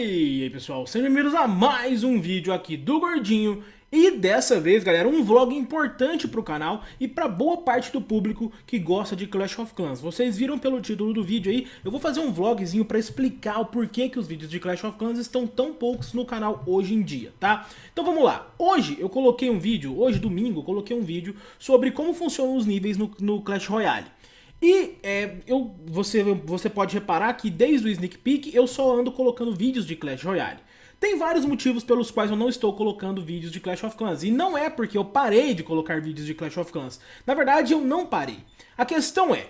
E aí pessoal, sejam bem-vindos a mais um vídeo aqui do Gordinho e dessa vez, galera, um vlog importante pro canal e pra boa parte do público que gosta de Clash of Clans. Vocês viram pelo título do vídeo aí, eu vou fazer um vlogzinho pra explicar o porquê que os vídeos de Clash of Clans estão tão poucos no canal hoje em dia, tá? Então vamos lá, hoje eu coloquei um vídeo, hoje domingo, eu coloquei um vídeo sobre como funcionam os níveis no, no Clash Royale. E é, eu, você, você pode reparar que desde o Sneak Peek eu só ando colocando vídeos de Clash Royale. Tem vários motivos pelos quais eu não estou colocando vídeos de Clash of Clans. E não é porque eu parei de colocar vídeos de Clash of Clans. Na verdade, eu não parei. A questão é,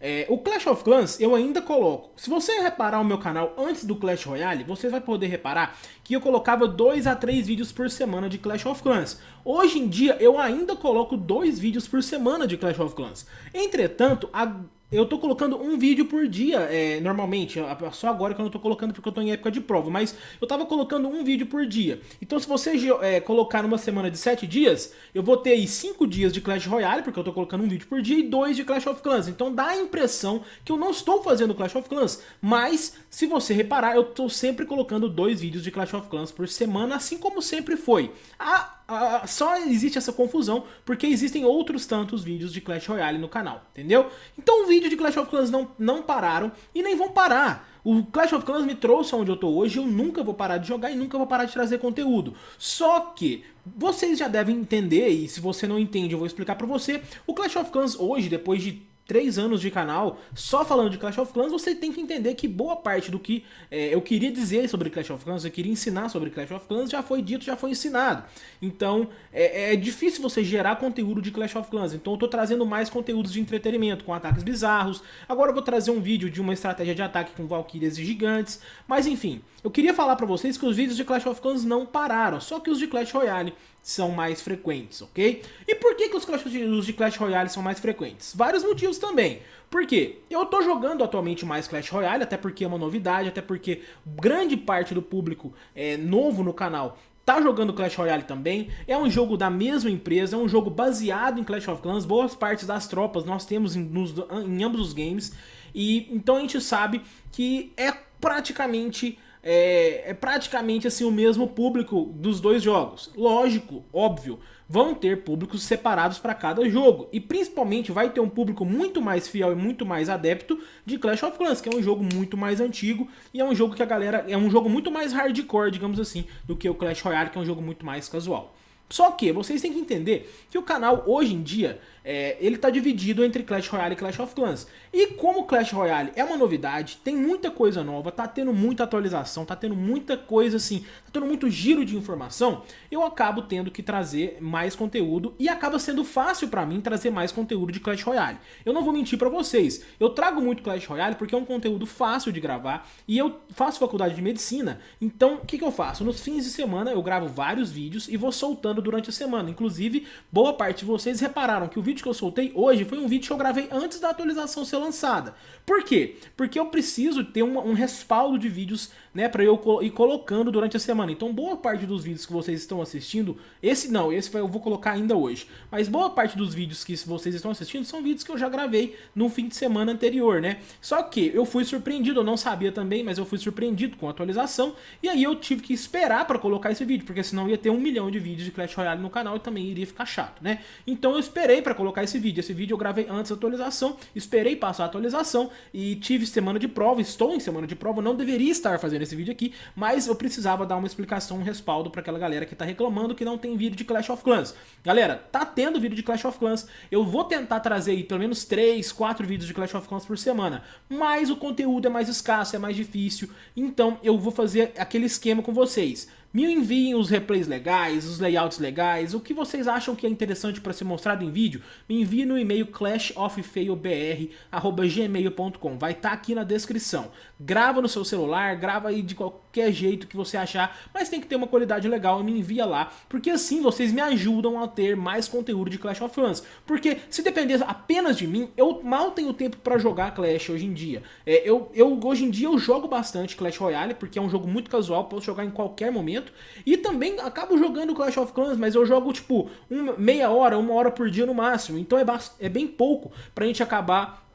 é, o Clash of Clans eu ainda coloco. Se você reparar o meu canal antes do Clash Royale, você vai poder reparar que eu colocava 2 a 3 vídeos por semana de Clash of Clans. Hoje em dia eu ainda coloco 2 vídeos por semana de Clash of Clans. Entretanto, a eu tô colocando um vídeo por dia, é, normalmente, só agora que eu não tô colocando porque eu tô em época de prova, mas eu tava colocando um vídeo por dia. Então se você é, colocar numa semana de 7 dias, eu vou ter aí 5 dias de Clash Royale, porque eu tô colocando um vídeo por dia, e 2 de Clash of Clans. Então dá a impressão que eu não estou fazendo Clash of Clans, mas se você reparar, eu tô sempre colocando dois vídeos de Clash of Clans por semana, assim como sempre foi. A Só existe essa confusão porque existem outros tantos vídeos de Clash Royale no canal, entendeu? Então o vídeo de Clash of Clans não, não pararam e nem vão parar. O Clash of Clans me trouxe onde eu tô hoje, eu nunca vou parar de jogar e nunca vou parar de trazer conteúdo. Só que vocês já devem entender, e se você não entende eu vou explicar pra você, o Clash of Clans hoje, depois de três anos de canal só falando de Clash of Clans, você tem que entender que boa parte do que é, eu queria dizer sobre Clash of Clans, eu queria ensinar sobre Clash of Clans, já foi dito, já foi ensinado. Então é, é difícil você gerar conteúdo de Clash of Clans, então eu tô trazendo mais conteúdos de entretenimento, com ataques bizarros. Agora eu vou trazer um vídeo de uma estratégia de ataque com Valkyrias e Gigantes, mas enfim, eu queria falar pra vocês que os vídeos de Clash of Clans não pararam, só que os de Clash Royale são mais frequentes, ok? E por que, que os, Clash, os de Clash Royale são mais frequentes? Vários motivos também. Por quê? Eu tô jogando atualmente mais Clash Royale, até porque é uma novidade, até porque grande parte do público é novo no canal tá jogando Clash Royale também, é um jogo da mesma empresa, é um jogo baseado em Clash of Clans, boas partes das tropas nós temos em, nos, em ambos os games, e então a gente sabe que é praticamente é, é praticamente assim o mesmo público dos dois jogos. Lógico, óbvio, vão ter públicos separados para cada jogo. E principalmente vai ter um público muito mais fiel e muito mais adepto de Clash of Clans, que é um jogo muito mais antigo e é um jogo que a galera é um jogo muito mais hardcore, digamos assim, do que o Clash Royale, que é um jogo muito mais casual. Só que vocês têm que entender que o canal hoje em dia é, ele está dividido entre Clash Royale e Clash of Clans. E como Clash Royale é uma novidade, tem muita coisa nova, tá tendo muita atualização, tá tendo muita coisa assim, tá tendo muito giro de informação, eu acabo tendo que trazer mais conteúdo e acaba sendo fácil para mim trazer mais conteúdo de Clash Royale. Eu não vou mentir para vocês, eu trago muito Clash Royale porque é um conteúdo fácil de gravar e eu faço faculdade de medicina, então o que, que eu faço? Nos fins de semana eu gravo vários vídeos e vou soltando durante a semana. Inclusive, boa parte de vocês repararam que o vídeo vídeo que eu soltei hoje foi um vídeo que eu gravei antes da atualização ser lançada. Por quê? Porque eu preciso ter um, um respaldo de vídeos né, para eu ir colocando durante a semana. Então boa parte dos vídeos que vocês estão assistindo, esse não, esse eu vou colocar ainda hoje, mas boa parte dos vídeos que vocês estão assistindo são vídeos que eu já gravei no fim de semana anterior, né? Só que eu fui surpreendido, eu não sabia também, mas eu fui surpreendido com a atualização, e aí eu tive que esperar para colocar esse vídeo, porque senão ia ter um milhão de vídeos de Clash Royale no canal e também iria ficar chato, né? Então eu esperei para colocar esse vídeo, esse vídeo eu gravei antes da atualização, esperei passar a atualização e tive semana de prova, estou em semana de prova, não deveria estar fazendo esse vídeo aqui, mas eu precisava dar uma explicação, um respaldo para aquela galera que tá reclamando que não tem vídeo de Clash of Clans. Galera, tá tendo vídeo de Clash of Clans, eu vou tentar trazer aí pelo menos 3, 4 vídeos de Clash of Clans por semana, mas o conteúdo é mais escasso, é mais difícil, então eu vou fazer aquele esquema com vocês. Me enviem os replays legais, os layouts legais, o que vocês acham que é interessante para ser mostrado em vídeo, me envie no e-mail clashofffailbr.gmail.com, vai estar tá aqui na descrição. Grava no seu celular, grava aí de qualquer jeito que você achar, mas tem que ter uma qualidade legal e me envia lá, porque assim vocês me ajudam a ter mais conteúdo de Clash of Clans. Porque se depender apenas de mim, eu mal tenho tempo para jogar Clash hoje em dia. É, eu, eu, hoje em dia eu jogo bastante Clash Royale, porque é um jogo muito casual, posso jogar em qualquer momento, momento. E também acabo jogando Clash of Clans, mas eu jogo tipo uma, meia hora, uma hora por dia no máximo. Então é, é bem pouco pra gente acabar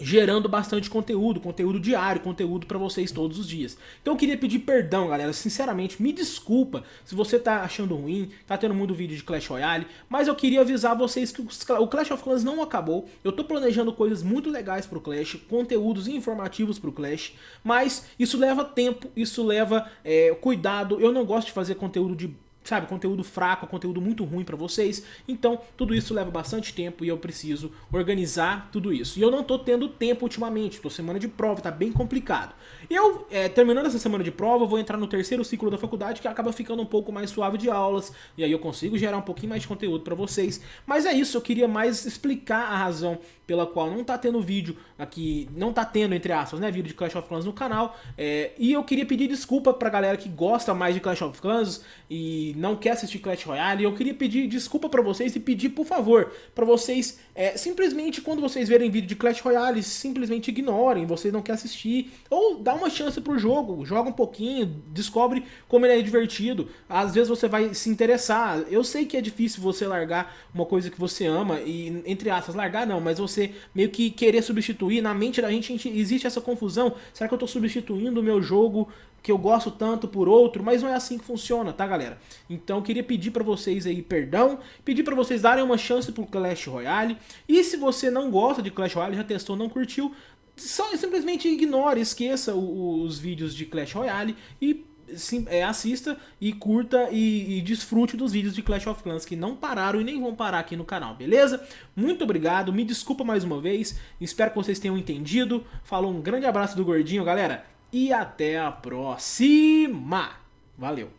gerando bastante conteúdo, conteúdo diário, conteúdo para vocês todos os dias. Então eu queria pedir perdão, galera, sinceramente, me desculpa se você tá achando ruim, tá tendo muito vídeo de Clash Royale, mas eu queria avisar vocês que o Clash of Clans não acabou, eu tô planejando coisas muito legais pro Clash, conteúdos informativos pro Clash, mas isso leva tempo, isso leva é, cuidado, eu não gosto de fazer conteúdo de sabe, conteúdo fraco, conteúdo muito ruim para vocês. Então, tudo isso leva bastante tempo e eu preciso organizar tudo isso. E eu não tô tendo tempo ultimamente, tô semana de prova, tá bem complicado. Eu, é, terminando essa semana de prova, vou entrar no terceiro ciclo da faculdade, que acaba ficando um pouco mais suave de aulas, e aí eu consigo gerar um pouquinho mais de conteúdo para vocês. Mas é isso, eu queria mais explicar a razão pela qual não tá tendo vídeo aqui, não tá tendo, entre aspas, né, vídeo de Clash of Clans no canal. É, e eu queria pedir desculpa pra galera que gosta mais de Clash of Clans e não quer assistir Clash Royale, eu queria pedir desculpa para vocês e pedir, por favor, para vocês, é, simplesmente quando vocês verem vídeo de Clash Royale, simplesmente ignorem, vocês não querem assistir, ou dá uma chance pro jogo, joga um pouquinho, descobre como ele é divertido, às vezes você vai se interessar, eu sei que é difícil você largar uma coisa que você ama, e entre aspas, largar não, mas você meio que querer substituir, na mente da gente, gente existe essa confusão, será que eu tô substituindo o meu jogo que eu gosto tanto por outro, mas não é assim que funciona, tá galera? Então queria pedir para vocês aí perdão, pedir para vocês darem uma chance pro Clash Royale, e se você não gosta de Clash Royale, já testou, não curtiu, só simplesmente ignore, esqueça os vídeos de Clash Royale e sim, é, assista e curta e, e, desfrute dos vídeos de Clash of Clans que não pararam e nem vão parar aqui no canal, beleza? Muito obrigado, me desculpa mais uma vez, espero que vocês tenham entendido. Falou, um grande abraço do Gordinho, galera e até a próxima. Valeu!